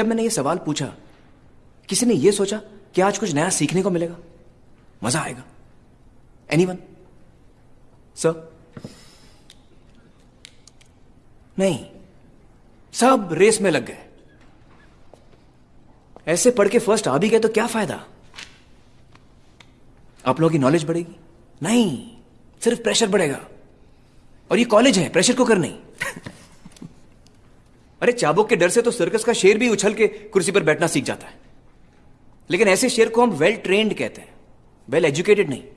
जब मैंने ये सवाल पूछा, किसी ने ये सोचा कि आज कुछ नया सीखने को मिलेगा? मज़ा आएगा। एनी वन सर नहीं। सब रेस में लग गए। ऐसे पढ़ के फ़र्स्ट आ भी गए तो क्या फ़ायदा? आप लोगों की नॉलेज बढ़ेगी? नहीं। सिर्फ़ प्रेशर बढ़ेगा। और ये कॉलेज है प्रेशर को कर नहीं। अरे चाबुक के डर से तो सर्कस का शेर भी उछल के कुर्सी पर बैठना सीख जाता है। लेकिन ऐसे शेर को हम वेल ट्रेंड कहते हैं। वेल एजुकेटेड नहीं।